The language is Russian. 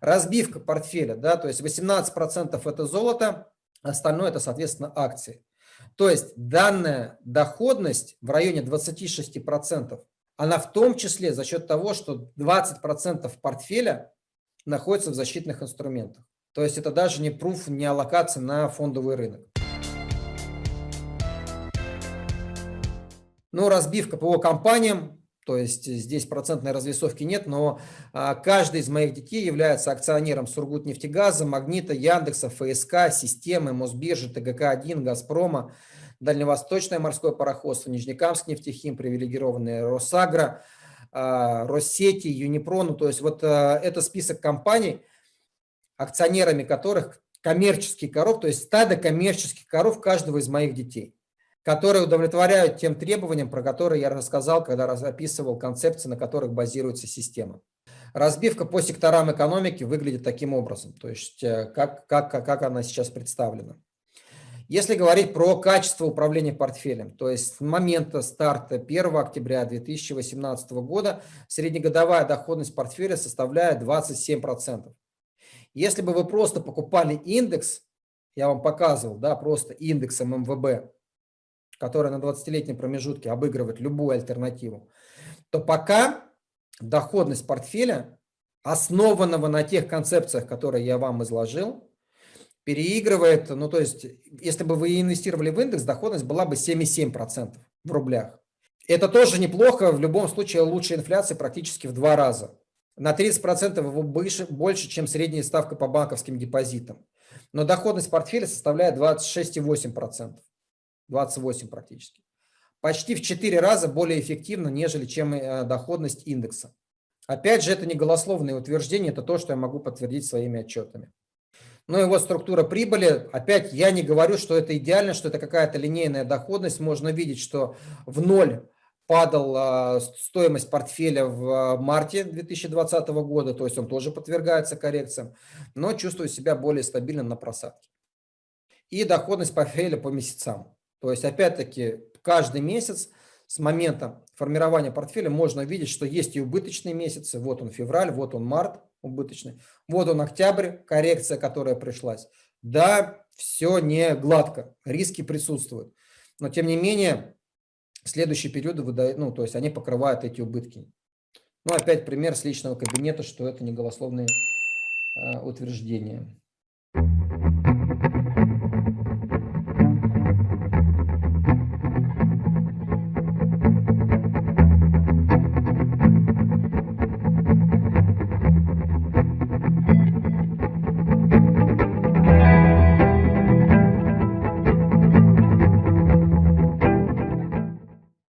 разбивка портфеля, да, то есть 18% это золото, остальное это, соответственно, акции. То есть данная доходность в районе 26%, она в том числе за счет того, что 20% портфеля находится в защитных инструментах. То есть это даже не пруф, не аллокация на фондовый рынок. Ну, разбивка по компаниям, то есть здесь процентной развесовки нет, но а, каждый из моих детей является акционером Сургутнефтегаза, Магнита, Яндекса, ФСК, Системы, Мосбиржи, ТГК-1, Газпрома, Дальневосточное морское пароходство, Нижнекамск нефтехим, привилегированные Росагра, Россети, Юнипро. Ну, то есть вот а, это список компаний, акционерами которых коммерческих коров, то есть стадо коммерческих коров каждого из моих детей, которые удовлетворяют тем требованиям, про которые я рассказал, когда описывал концепции, на которых базируется система. Разбивка по секторам экономики выглядит таким образом, то есть э, как, как, как она сейчас представлена. Если говорить про качество управления портфелем, то есть с момента старта 1 октября 2018 года среднегодовая доходность портфеля составляет 27%. Если бы вы просто покупали индекс, я вам показывал, да, просто индексом МВБ, который на 20-летнем промежутке обыгрывает любую альтернативу, то пока доходность портфеля, основанного на тех концепциях, которые я вам изложил, переигрывает, ну то есть, если бы вы инвестировали в индекс, доходность была бы 7,7% в рублях. Это тоже неплохо, в любом случае лучше инфляции практически в два раза на 30% его больше, больше, чем средняя ставка по банковским депозитам. Но доходность портфеля составляет 26,8%. 28 практически. Почти в 4 раза более эффективно, нежели чем э, доходность индекса. Опять же, это не голословное утверждение, это то, что я могу подтвердить своими отчетами. Ну и вот структура прибыли. Опять я не говорю, что это идеально, что это какая-то линейная доходность. Можно видеть, что в ноль падала стоимость портфеля в а, марте 2020 года, то есть он тоже подвергается коррекциям, но чувствую себя более стабильно на просадке. И доходность портфеля по месяцам. То есть опять-таки каждый месяц с момента формирования портфеля можно видеть, что есть и убыточные месяцы. Вот он февраль, вот он март убыточный, вот он октябрь, коррекция, которая пришлась. Да, все не гладко, риски присутствуют. Но тем не менее, следующие периоды выдают, ну, то есть они покрывают эти убытки. Ну, опять пример с личного кабинета, что это не голословные э, утверждения.